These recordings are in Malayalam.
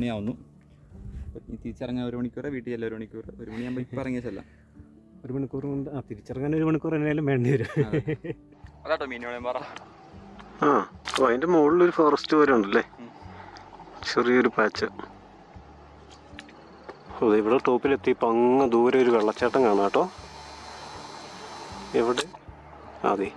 മണിയാവുന്നു. ഇനി തിരിച്ചിറങ്ങാൻ ഒരു മണിക്കൂർ വീട്ടിൽ ചെല്ലാം ഒരു മണിക്കൂർ ഒരു മണിയാകുമ്പോൾ ഇപ്പം ഇറങ്ങിയ ചെല്ലാം. ഒരു മണിക്കൂർ കൊണ്ട് ആ തിരിച്ചിറങ്ങാൻ ഒരു മണിക്കൂർ എന്നാലും വേണ്ടി വരും. അതാട്ടോ മീനുകളെ പറ. ആ അതിന്റെ മുകളിലൊരു ഫോറസ്റ്റ് പോലെ ഉണ്ടല്ലേ. ചെറിയൊരു പാച്ച് അതെ ദേ ടോപ്പിലെത്തി ഇപ്പം അങ്ങ് ദൂരെ ഒരു വെള്ളച്ചാട്ടം കാണാം കേട്ടോ. എവിടെ? ആ, അതെ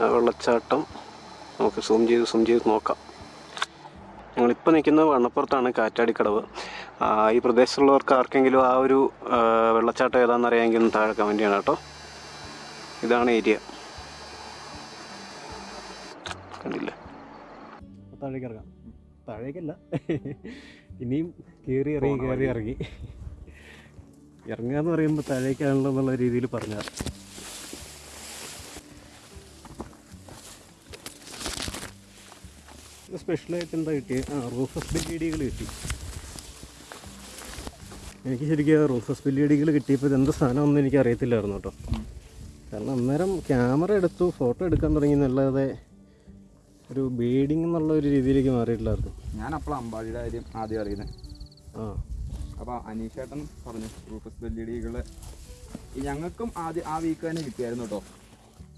ആ വെള്ളച്ചാട്ടം. നമുക്ക് സൂം ചെയ്ത് സൂം ചെയ്ത് നോക്കാം. ഞങ്ങളിപ്പോൾ നിൽക്കുന്നത് വണ്ണപ്പുറത്താണ് കാറ്റാടിക്കടവ്. ഈ പ്രദേശത്തുള്ളവർക്ക് ആർക്കെങ്കിലും ആ ഒരു വെള്ളച്ചാട്ടം ഏതാണെന്ന് അറിയാമെങ്കിൽ ഒന്ന് താഴെ കമന്റ് ചെയ്യണം കേട്ടോ. ഇതാണ് ഏരിയ. കണ്ടില്ല? താഴേക്ക് ഇറങ്ങാം. താഴേക്കല്ല. ഇനിയും കയറി ഇറങ്ങി കയറി ഇറങ്ങി. ഇറങ്ങുക എന്ന് പറയുമ്പോൾ താഴേക്കാണല്ലോ എന്നുള്ള രീതിയിൽ പറഞ്ഞ സ്പെഷ്യലായിട്ട് എന്താ കിട്ടിയത് ആ റൂഫസ് ബെല്ലിയടികൾ കിട്ടി. എനിക്ക് ശരിക്കും റൂഫസ് ബെല്ലിയടികൾ കിട്ടിയപ്പോൾ ഇത് എന്ത് സാധനമൊന്നും എനിക്ക് അറിയത്തില്ലായിരുന്നു കേട്ടോ. കാരണം അന്നേരം ക്യാമറ എടുത്തു ഫോട്ടോ എടുക്കാൻ തുടങ്ങി എന്നല്ലാതെ ഒരു ബീഡിങ് എന്നുള്ള ഒരു രീതിയിലേക്ക് മാറിയിട്ടില്ലായിരുന്നു. ഞാൻ അപ്പോൾ അമ്പാടിയുടെ കാര്യം ആദ്യം അറിയുന്നത് ആ. അപ്പോൾ അനീഷേട്ടൻ പറഞ്ഞു റൂഫസ് ബില്ലിയടികൾ ഞങ്ങൾക്കും ആദ്യം ആ വീക്ക് തന്നെ കിട്ടിയായിരുന്നു കേട്ടോ.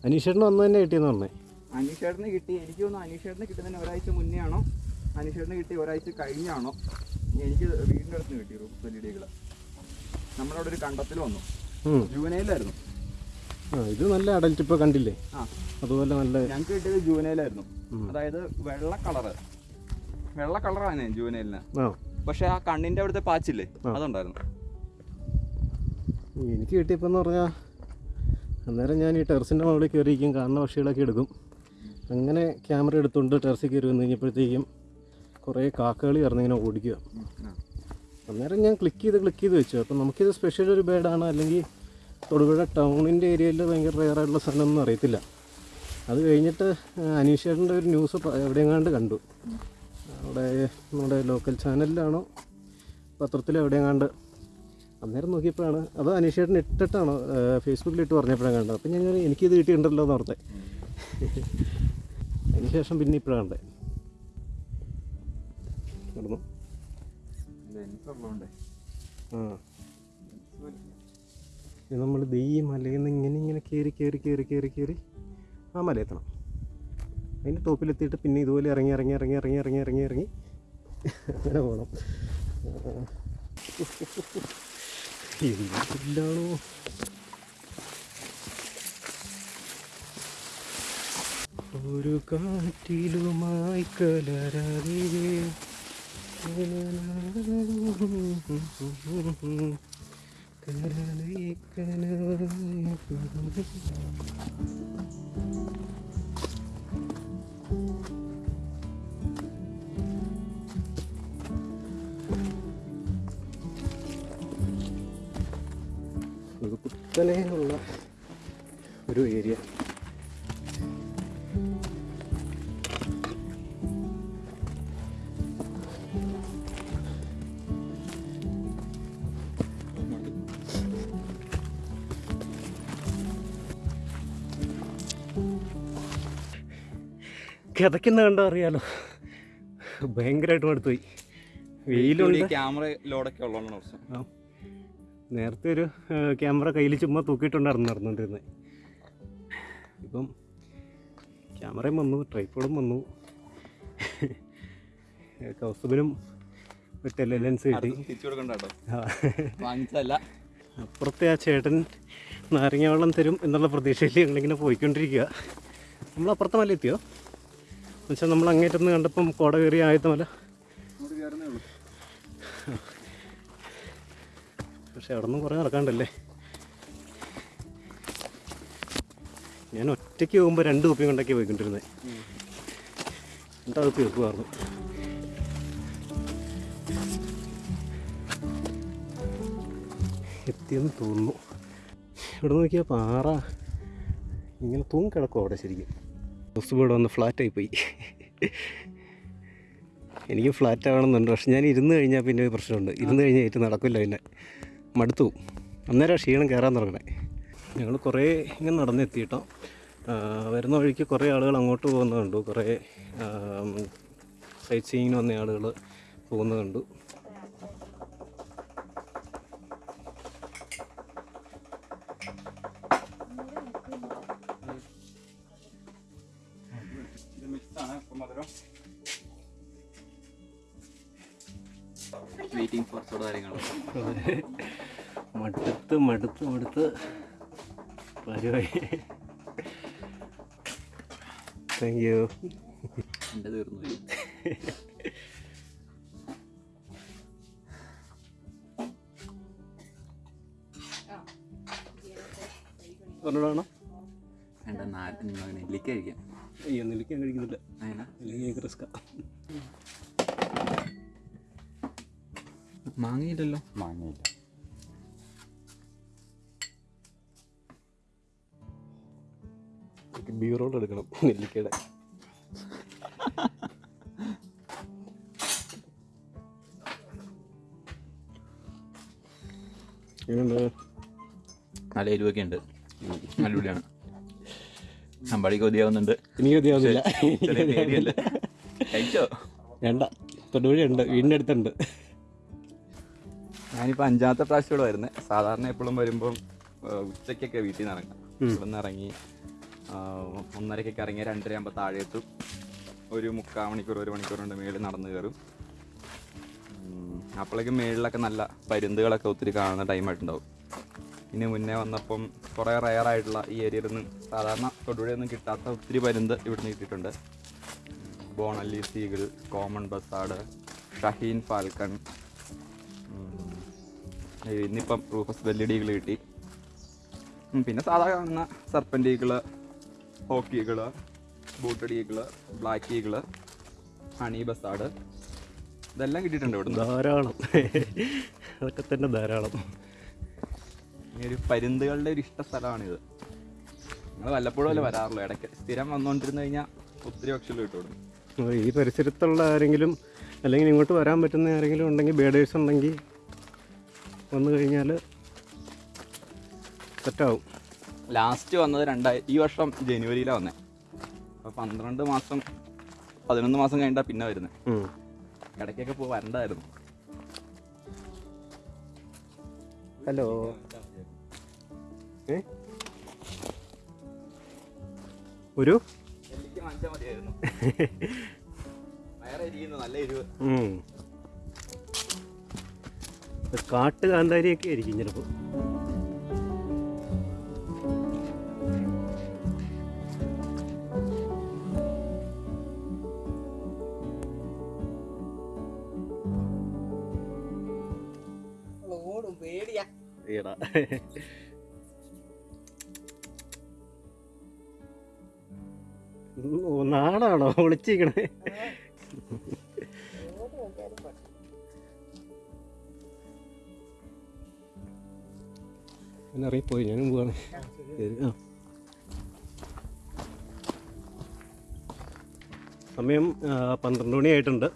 അനീഷേട്ടൻ അന്ന് തന്നെ കിട്ടിയെന്ന് പറഞ്ഞേ. അനീഷേട്ടന് കിട്ടി. എനിക്ക് തോന്നുന്നു അനീഷേട്ടന് കിട്ടുന്നതിന് ഒരാഴ്ച മുന്നേ ആണോ അനീഷേട്ടന് കിട്ടി ഒരാഴ്ച കഴിഞ്ഞാണോ? എനിക്ക് വീടിന്റെ അടുത്ത് കിട്ടി റൂഫസ് ബെല്ലിടികൾ നമ്മളവിടെ ഒരു കണ്ടത്തിൽ വന്നു. ജൂനയിലായിരുന്നു ആ ഇത് നല്ല അഡൽറ്റ് ഇപ്പോൾ കണ്ടില്ലേ? അതുപോലെ നല്ല ഞങ്ങൾക്ക് കിട്ടിയത് ജൂനയിലായിരുന്നു അതായത് വെള്ള കളറ്. വെള്ള കളറാണ് ജൂനയിലിന് പക്ഷെ ആ കണ്ണിന്റെ അവിടുത്തെ പാച്ചില്ലേ? അതുണ്ടായിരുന്നു. എനിക്ക് കിട്ടിയപ്പോൾ എന്ന് പറഞ്ഞാൽ അന്നേരം ഞാൻ ഈ ടെറസിന്റെ മുകളിൽ കയറിയിരിക്കും കാണുന്ന പക്ഷികളൊക്കെ എടുക്കും. അങ്ങനെ ക്യാമറ എടുത്തുകൊണ്ട് ടെറസിൽ കയറി വന്നു കഴിഞ്ഞപ്പോഴത്തേക്കും കുറേ കാക്കകൾ ഇറന്നിങ്ങനെ ഓടിക്കുക. അന്നേരം ഞാൻ ക്ലിക്ക് ചെയ്ത് ക്ലിക്ക് ചെയ്ത് വെച്ചു. അപ്പം നമുക്കിത് സ്പെഷ്യൽ ഒരു ബേഡാണ് അല്ലെങ്കിൽ തൊടുപുഴ ടൗണിന്റെ ഏരിയയിൽ ഭയങ്കര റെയർ ആയിട്ടുള്ള സ്ഥലമൊന്നും അറിയത്തില്ല. അത് കഴിഞ്ഞിട്ട് അനീഷേട്ടന്റെ ഒരു ന്യൂസ് എവിടെയെങ്ങാണ്ട് കണ്ടു. അവിടെ നമ്മുടെ ലോക്കൽ ചാനലിലാണോ പത്രത്തിലോ എവിടെയെങ്ങാണ്ട്. അന്നേരം നോക്കിയപ്പോഴാണ് അത് അനീഷേട്ടൻ ഇട്ടിട്ടാണോ ഫേസ്ബുക്കിൽ ഇട്ട് പറഞ്ഞപ്പോഴാണ് കണ്ടത്. അപ്പം ഞാൻ എനിക്കിത് കിട്ടിയിട്ടുണ്ടല്ലോ എന്ന് ഓർത്തെ. അതിനുശേഷം പിന്നെ ഇപ്പോഴാണ് നടന്നു. ആ. നമ്മൾ ദീ ഈ മലയിൽ നിന്ന് ഇങ്ങനെ ഇങ്ങനെ കയറി കയറി കയറി കയറി കയറി ആ മല എത്തണം. അതിന്റെ ടോപ്പിലെത്തിയിട്ട് പിന്നെ ഇതുപോലെ ഇറങ്ങി ഇറങ്ങി ഇറങ്ങി ഇറങ്ങി ഇറങ്ങി ഇറങ്ങി ഇറങ്ങി അങ്ങനെ പോകണം ഇല്ലാണോ ഒരു കാറ്റിലുമായി കലരാതെ ഒരു കുത്തനെയുള്ള ഒരു ഏരിയ. കിതക്കുന്ന കണ്ടോ അറിയാലോ. ഭയങ്കരമായിട്ട് മടുത്തുപോയി. വെയിലുണ്ട്. ക്യാമറ ലോഡൊക്കെ ഉള്ളതാണ് ആ. നേരത്തെ ഒരു ക്യാമറ കയ്യിൽ ചുമ്മാ തൂക്കിയിട്ടുണ്ടായിരുന്നു നടന്നുകൊണ്ടിരുന്നത് ഇപ്പം ക്യാമറയും വന്നു ട്രൈപ്പോഡും വന്നു. കൗസുബിനും ടെലെ ലെൻസ് കിട്ടി. അപ്പുറത്തെ ആ ചേട്ടൻ നാരങ്ങ വെള്ളം തരും എന്നുള്ള പ്രതീക്ഷയിൽ ഞങ്ങളിങ്ങനെ പോയിക്കൊണ്ടിരിക്കുക നമ്മൾ അപ്പുറത്തെ മല എത്തിയോ എന്നുവെച്ചാൽ നമ്മൾ അങ്ങേറ്റന്ന് കണ്ടപ്പം കോട കയറിയ ആദ്യത്തെ മല ഉള്ളൂ പക്ഷെ അവിടെ നിന്ന് കുറേ നടക്കാണ്ടല്ലേ? ഞാൻ ഒറ്റയ്ക്ക് പോകുമ്പോൾ രണ്ട് കുപ്പിയും കൊണ്ടൊക്കെ പോയിക്കൊണ്ടിരുന്നത് രണ്ടാ കുപ്പി വെക്കുമായിരുന്നു എത്തിയെന്ന് തോന്നുന്നു. ഇവിടെ നോക്കിയാൽ പാറ ഇങ്ങനെ തൂങ്ങി കിടക്കും അവിടെ ശരിക്കും. ബസ് ഇവിടെ വന്ന് ഫ്ലാറ്റായി പോയി. എനിക്ക് ഫ്ലാറ്റ് ആവണമെന്നുണ്ട്. പക്ഷെ ഞാൻ ഇരുന്ന് കഴിഞ്ഞാൽ പിന്നെ ഒരു പ്രശ്നമുണ്ട്. ഇരുന്ന് കഴിഞ്ഞാൽ ഏറ്റവും നടക്കില്ല പിന്നെ. മടുത്തു അന്നേരം ക്ഷീണം കയറാൻ തുടങ്ങണേ. ഞങ്ങൾ കുറേ ഇങ്ങനെ നടന്നെത്തി കേട്ടോ. വരുന്ന വഴിക്ക് കുറേ ആളുകൾ അങ്ങോട്ട് പോകുന്നത് കണ്ടു. കുറേ സൈറ്റ് സീയിങ്ങിന് വന്ന ആളുകൾ പോകുന്നത് കണ്ടു. ഇത് മിക്സ് ആണ് ഇപ്പം മധുരം വെയിറ്റിംഗ് ഫോർ സോഡ കാര്യങ്ങളും മടുത്ത് മടുത്ത് മടുത്ത്. പരിവായി താങ്ക് യു എന്റെ തീർന്നു പറഞ്ഞോളാണോ എന്റെ നാട്ടിൽ നെല്ലിക്ക കഴിക്കാം. അയ്യോ നെല്ലിക്കാൻ കഴിക്കുന്നില്ല. എനിക്ക് റിസ്ക്കാ മാങ്ങയില്ലല്ലോ. മാങ്ങയില്ല. ബീറോൾ എടുക്കണം നെല്ലിക്കയുടെ. നല്ല എരിവൊക്കെ ഉണ്ട്. അടിപൊളിയാണ് അമ്പാടി കൊതിയാവുന്നുണ്ട് എനിക്ക് കൊതിയാവുന്നില്ല കഴിച്ചോ? വേണ്ട. തൊടുപുഴയുണ്ട്. വീടിന്റെ അടുത്തുണ്ട് ഞാനിപ്പോൾ അഞ്ചാമത്തെ പ്രാവശ്യം ഇവിടെ വരുന്നത് സാധാരണ എപ്പോഴും വരുമ്പം ഉച്ചയ്ക്കൊക്കെ വീട്ടിൽ നിന്ന് ഇറങ്ങാം. ഇവിടെ നിന്ന് ഇറങ്ങി ഒന്നരക്കൊക്കെ ഇറങ്ങി രണ്ടര ആകുമ്പോൾ താഴെ എത്തും ഒരു മുക്കാൽ മണിക്കൂർ ഒരു മണിക്കൂർ കൊണ്ട് മേളിൽ നടന്നു കയറും. അപ്പോഴേക്കും മേളിലൊക്കെ നല്ല പരുന്തുകളൊക്കെ ഒത്തിരി കാണുന്ന ടൈമായിട്ടുണ്ടാവും ഇനി മുന്നേ വന്നപ്പം കുറേ റയറായിട്ടുള്ള ഈ ഏരിയയിൽ നിന്ന് സാധാരണ തൊടുപുഴയൊന്നും കിട്ടാത്ത ഒത്തിരി പരുന്ത് ഇവിടുന്ന് കിട്ടിയിട്ടുണ്ട്. Bonelli eagle common buzzard shaheen falcon. ഇന്നിപ്പം റൂഫസ് വെല്ലിടികൾ കിട്ടി. പിന്നെ സാധാരണ സർപ്പന്റ് ഈകൾ ഹോക്കി ഈകൾ ബൂട്ടഡ് ബ്ലാക്ക് ഈകൾ ഹണി ബസാഡ്. ഇതെല്ലാം കിട്ടിയിട്ടുണ്ട് ഇവിടുന്ന്. ധാരാളം. അതൊക്കെ തന്നെ ധാരാളം. ഒരു പരുന്തുകളുടെ ഒരു ഇഷ്ട സ്ഥലമാണിത്. നിങ്ങൾ വല്ലപ്പോഴും അല്ലേ വരാറുള്ളൂ. ഇടയ്ക്ക് സ്ഥിരം വന്നുകൊണ്ടിരുന്നു കഴിഞ്ഞാൽ ഒത്തിരി പക്ഷികൾ കിട്ടും ഈ പരിസരത്തുള്ള ആരെങ്കിലും അല്ലെങ്കിൽ ഇങ്ങോട്ട് വരാൻ പറ്റുന്ന ആരെങ്കിലും ഉണ്ടെങ്കിൽ ബേഡേഴ്സ് ഉണ്ടെങ്കിൽ വന്നു കഴിഞ്ഞാൽ സെറ്റാവും ലാസ്റ്റ് വന്നത് രണ്ടായി ഈ വർഷം ജനുവരിയിലാണ് വന്നത് അപ്പോൾ പന്ത്രണ്ട് മാസം പതിനൊന്ന് മാസം കഴിഞ്ഞിട്ടാണ് പിന്നെ വരുന്നത്. ഇടയ്ക്കൊക്കെ പോ വരണ്ടായിരുന്നു. ഹലോ. ഇത് കാട്ട് കാന്താരിയൊക്കെ ആയിരിക്കും ചിലപ്പോൾ ഓടും പേടിയാ. ഈടാ നാടാണോ ഒളിച്ചിരിക്കണേ ഞാൻ ഞാനും പോവാണ്. സമയം പന്ത്രണ്ട് മണിയായിട്ടുണ്ട്.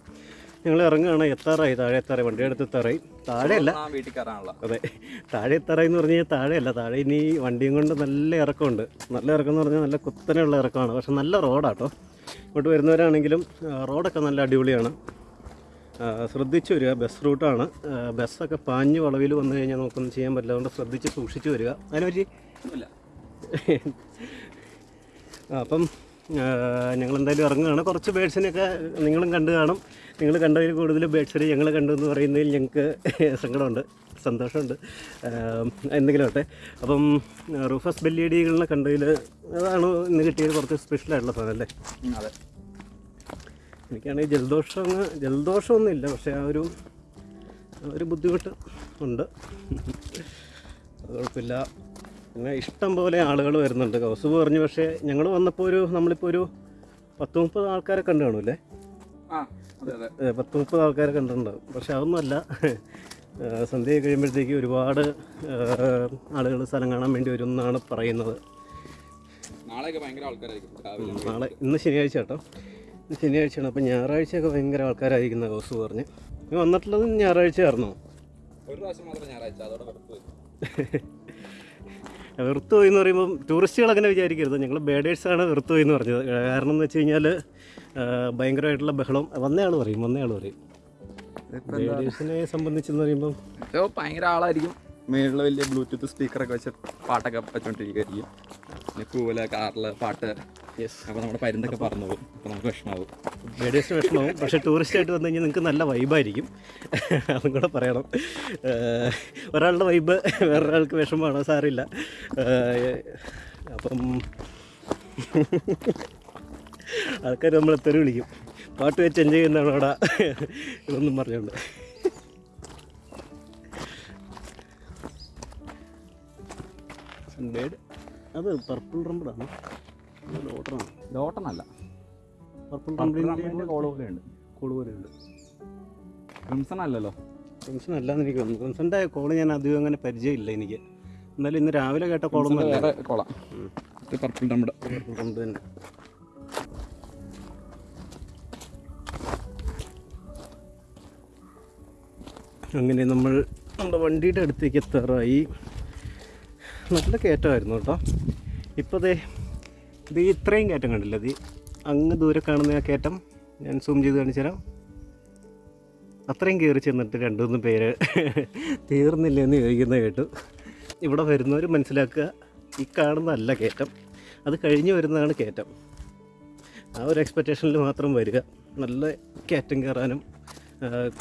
ഞങ്ങൾ ഇറങ്ങുകയാണ് എത്താറായി താഴെ എത്താറായി വണ്ടി എടുത്ത് എത്താറായി. താഴെയല്ല. വീട്ടിൽ കയറാനുള്ള. അതെ താഴെ എത്താറായി എന്ന് പറഞ്ഞാൽ കഴിഞ്ഞാൽ താഴെയല്ല താഴെ ഇനി വണ്ടിയും കൊണ്ട് നല്ല ഇറക്കമുണ്ട്. നല്ല ഇറക്കം എന്ന് പറഞ്ഞാൽ നല്ല കുത്തനെയുള്ള ഇറക്കമാണ്. പക്ഷെ നല്ല റോഡാട്ടോ. ഇങ്ങോട്ട് വരുന്നവരാണെങ്കിലും റോഡൊക്കെ നല്ല അടിപൊളിയാണ്. ശ്രദ്ധിച്ചു വരിക ബസ് റൂട്ടാണ്. ബസ്സൊക്കെ പാഞ്ഞ് വളവിൽ വന്നു കഴിഞ്ഞാൽ നമുക്കൊന്നും ചെയ്യാൻ പറ്റില്ല. അതുകൊണ്ട് ശ്രദ്ധിച്ച് സൂക്ഷിച്ച് വരിക. ആ, അപ്പം ഞങ്ങൾ എന്തായാലും ഇറങ്ങുകയാണ്. കുറച്ച് ബേഡ്സിനെയൊക്കെ നിങ്ങളും കണ്ടു കാണും. നിങ്ങൾ കണ്ടതിൽ കൂടുതൽ ബേഡ്സിനെ ഞങ്ങൾ കണ്ടു എന്ന് പറയുന്നതിൽ ഞങ്ങൾക്ക് സങ്കടമുണ്ട് സന്തോഷമുണ്ട്. എന്തെങ്കിലും ആട്ടെ അപ്പം റൂഫസ് ബെല്ലിയടികളിനെ കണ്ടതിൽ അതാണ് ഇന്ന് കിട്ടിയത് കുറച്ച് സ്പെഷ്യലായിട്ടുള്ള സാധനം അല്ലേ? അതെ. എനിക്കാണെങ്കിൽ ജലദോഷം അങ്ങ് ജലദോഷമൊന്നും ഇല്ല പക്ഷേ ആ ഒരു ഒരു ബുദ്ധിമുട്ട് ഉണ്ട്. അത് കുഴപ്പമില്ല. പിന്നെ ഇഷ്ടം പോലെ ആളുകൾ വരുന്നുണ്ട്. കൗസുബ് പറഞ്ഞു പക്ഷേ ഞങ്ങൾ വന്നപ്പോൾ ഒരു നമ്മളിപ്പോൾ ഒരു പത്ത് മുപ്പത് ആൾക്കാരെ കണ്ടു കാണൂല്ലേ പത്ത് മുപ്പത് ആൾക്കാരെ കണ്ടിട്ടുണ്ടാവും. പക്ഷെ അതൊന്നുമല്ല. സന്ധ്യ കഴിയുമ്പോഴത്തേക്ക് ഒരുപാട് ആളുകൾ സ്ഥലം കാണാൻ വേണ്ടി വരും എന്നാണ് പറയുന്നത്. നാളെ ഇന്ന് ശനിയാഴ്ച കേട്ടോ. ഇന്ന് ശനിയാഴ്ചയാണ് അപ്പോൾ ഞായറാഴ്ചയൊക്കെ ഭയങ്കര ആൾക്കാരായിരിക്കുന്ന ഹൗസ് പറഞ്ഞ്. നീ വന്നിട്ടുള്ളത് ഞായറാഴ്ച ആയിരുന്നു ഒരു പ്രാവശ്യം മാത്രം ഞായറാഴ്ച. അതോടെ വെറുത്ത് പോയി എന്ന് പറയുമ്പം ടൂറിസ്റ്റുകൾ അങ്ങനെ വിചാരിക്കരുത്. ഞങ്ങൾ ബേഡേഴ്സാണ് വെറുത്തുപോയി എന്ന് പറഞ്ഞത്. കാരണം എന്ന് വെച്ച് കഴിഞ്ഞാൽ ഭയങ്കരമായിട്ടുള്ള ബഹളം. വന്നയാൾ പറയും വന്നയാൾ പറയും. ബേഡേഴ്സിനെ സംബന്ധിച്ചെന്ന് പറയുമ്പം ഇപ്പൊ ഭയങ്കര ആളായിരിക്കും. മേളിൽ വലിയ ബ്ലൂടൂത്ത് സ്പീക്കറൊക്കെ വെച്ച് പാട്ടൊക്കെ വെച്ചോണ്ടിരിക്കുകയായിരിക്കും കൂവല കാറിൽ പാട്ട്. അപ്പൊ നമ്മുടെ പരുന്തൊക്കെ പറഞ്ഞു പോകും. അപ്പൊ നമുക്ക് വിഷമാവും. റേഡിയേഷൻ വിഷമാവും. പക്ഷെ ടൂറിസ്റ്റ് ആയിട്ട് വന്നു കഴിഞ്ഞാൽ നിങ്ങൾക്ക് നല്ല വൈബായിരിക്കും അതും കൂടെ പറയണം. ഒരാളുടെ വൈബ് വേറൊരാൾക്ക് വിഷമമാണോ? സാറില്ല അപ്പം ആൾക്കാർ നമ്മളെ തെറി വിളിക്കും. പാട്ട് വെച്ച് എൻജോയ് ചെയ്യുന്നതാണ് അവിടെ. ഇതൊന്നും പറഞ്ഞുകൊണ്ട് സൺബേഡ് അത് പർപ്പിൾ റംബിളാണ് ലോട്ടണാണ് ലോട്ടണല്ല പർപ്പിൾ റംബിളിന്റെ കോൾ പോലെയുണ്ട് കോൾ പോലെയുണ്ട് ക്രിംസൺ അല്ലല്ലോ. ക്രിംസൺ അല്ലാന്ന് എനിക്ക് തോന്നുന്നു. ക്രിംസൺ്റെ കോൾ ഞാൻ അധികം അങ്ങനെ പരിചയമില്ല എനിക്ക്. എന്നാലും ഇന്ന് രാവിലെ കേട്ട കോളൊന്നും വേറെ കോള ഇത് പർപ്പിൾ നമ്മുടെ തന്നെ. അങ്ങനെ നമ്മൾ നമ്മുടെ വണ്ടിയുടെ അടുത്തേക്ക് എത്താറായി. നല്ല കയറ്റമായിരുന്നു കേട്ടോ. ഇപ്പോൾ ദേ ഇത് ഇത്രയും കയറ്റം കണ്ടില്ല? ഇത് അങ്ങ് ദൂരെ കാണുന്ന ആ കയറ്റം ഞാൻ സൂം ചെയ്ത് കാണിച്ചു തരാം. അത്രയും കയറി ചെന്നിട്ട് രണ്ടു മൂന്ന് പേര് തീർന്നില്ല എന്ന് ചോദിക്കുന്ന കേട്ടു. ഇവിടെ വരുന്നവർ മനസ്സിലാക്കുക ഈ കാണുന്നതല്ല കയറ്റം. അത് കഴിഞ്ഞ് വരുന്നതാണ് കയറ്റം. ആ ഒരു എക്സ്പെക്റ്റേഷനിൽ മാത്രം വരിക. നല്ല കയറ്റം കയറാനും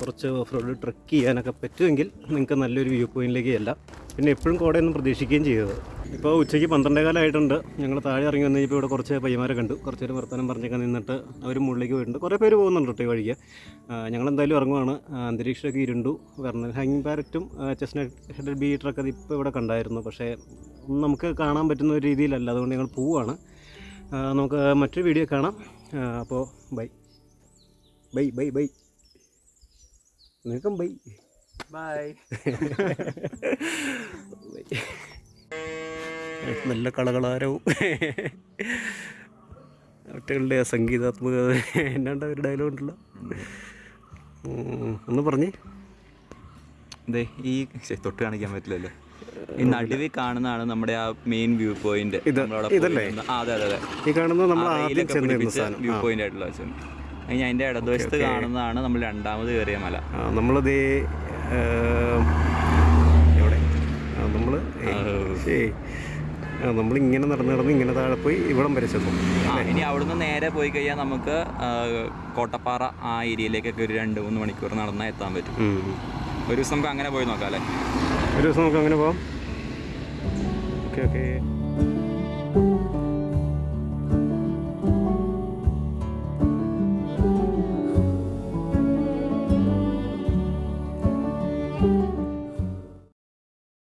കുറച്ച് ഓഫ് റോഡ് ട്രക്ക് ചെയ്യാനൊക്കെ പറ്റുമെങ്കിൽ നിങ്ങൾക്ക് നല്ലൊരു വ്യൂ പോയിന്റിലേക്ക് ചെല്ലാം പിന്നെ എപ്പോഴും കോടയൊന്നും പ്രതീക്ഷിക്കുകയും ചെയ്തത്. ഇപ്പോൾ ഉച്ചയ്ക്ക് പന്ത്രണ്ടേ കാലമായിട്ടുണ്ട് ഞങ്ങൾ താഴെ ഇറങ്ങി വന്നു കഴിഞ്ഞപ്പോൾ ഇവിടെ കുറച്ച് പയ്യന്മാരെ കണ്ടു. കുറച്ച് നേരം വർത്തമാനം പറഞ്ഞൊക്കെ നിന്നിട്ട് അവർ മുകളിലേക്ക് പോയിട്ടുണ്ട്. കുറേ പേര് പോകുന്നുണ്ട് കേട്ടോ ഈ വഴിക്ക്. ഞങ്ങൾ എന്തായാലും ഇറങ്ങുവാണ്. അന്തരീക്ഷമൊക്കെ ഇരുണ്ടു. കാരണം ഹാങ്ങിങ് പാരറ്റും ചെസ്നട്ട് ബീറ്ററൊക്കെ ഇപ്പോൾ ഇവിടെ കണ്ടായിരുന്നു. പക്ഷേ നമുക്ക് കാണാൻ പറ്റുന്ന ഒരു രീതിയിലല്ല. അതുകൊണ്ട് ഞങ്ങൾ പോവുകയാണ് നമുക്ക് മറ്റൊരു വീഡിയോ കാണാം. അപ്പോൾ ബൈ. Bye bye bye. നിങ്ങൾക്കും ബൈ. ബൈ നല്ല കളകളാരവും കുട്ടികളുടെ സംഗീതാത്മകത എന്നാണ്ട് ഒരു ഡയലോഗ് ഉണ്ടല്ലോ. ഒന്ന് പറഞ്ഞേ. അതെ ഈ തൊട്ട് കാണിക്കാൻ പറ്റില്ലല്ലോ. ഈ നടുവിൽ കാണുന്നതാണ് നമ്മുടെ ആ മെയിൻ വ്യൂ പോയിന്റ് ഇത്- ഇതല്ലേ? അതെ അതെ അതെ. ഈ കാണുന്നത് നമ്മൾ വ്യൂ. പോയിന്റ് ആയിട്ടുള്ള അതിന്റെ ഇടതുവശത്ത് കാണുന്നതാണ് നമ്മൾ രണ്ടാമത് കയറിയ മല. നമ്മളത് എവിടെ? നമ്മൾ ശരി. നമ്മൾ നമ്മളിങ്ങനെ നടന്ന് നടന്ന് ഇങ്ങനെ താഴെ പോയി ഇവിടം വരെ ചെന്നു. ഇനി അവിടുന്ന് നേരെ പോയി കഴിഞ്ഞാൽ നമുക്ക് കോട്ടപ്പാറ ആ ഏരിയയിലേക്കൊക്കെ ഒരു രണ്ട് മൂന്ന് മണിക്കൂർ നടന്നാൽ എത്താൻ പറ്റും. ഒരു ദിവസം നമുക്ക് അങ്ങനെ പോയി നോക്കാം അല്ലേ? ഒരു ദിവസം നമുക്ക് അങ്ങനെ പോവാം. Okay okay.